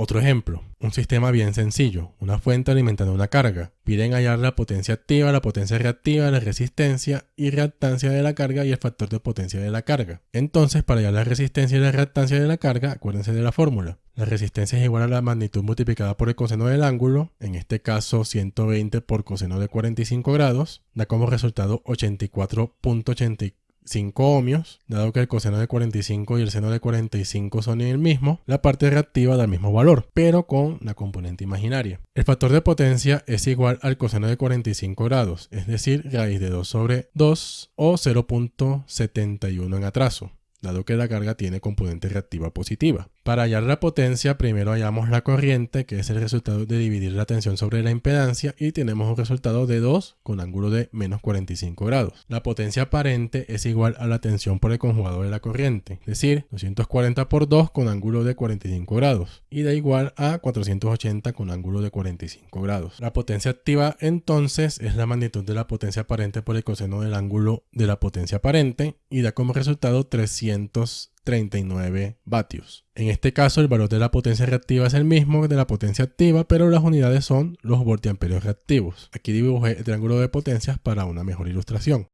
Otro ejemplo, un sistema bien sencillo, una fuente alimentando una carga. Piden hallar la potencia activa, la potencia reactiva, la resistencia y reactancia de la carga y el factor de potencia de la carga. Entonces, para hallar la resistencia y la reactancia de la carga, acuérdense de la fórmula. La resistencia es igual a la magnitud multiplicada por el coseno del ángulo, en este caso 120 por coseno de 45 grados, da como resultado 84.84 5 ohmios, dado que el coseno de 45 y el seno de 45 son el mismo, la parte reactiva da el mismo valor, pero con la componente imaginaria. El factor de potencia es igual al coseno de 45 grados, es decir, raíz de 2 sobre 2 o 0.71 en atraso, dado que la carga tiene componente reactiva positiva. Para hallar la potencia, primero hallamos la corriente, que es el resultado de dividir la tensión sobre la impedancia, y tenemos un resultado de 2 con ángulo de menos 45 grados. La potencia aparente es igual a la tensión por el conjugado de la corriente, es decir, 240 por 2 con ángulo de 45 grados, y da igual a 480 con ángulo de 45 grados. La potencia activa entonces es la magnitud de la potencia aparente por el coseno del ángulo de la potencia aparente, y da como resultado 339 vatios. En este caso, el valor de la potencia reactiva es el mismo que de la potencia activa, pero las unidades son los voltiamperios reactivos. Aquí dibujé el triángulo de potencias para una mejor ilustración.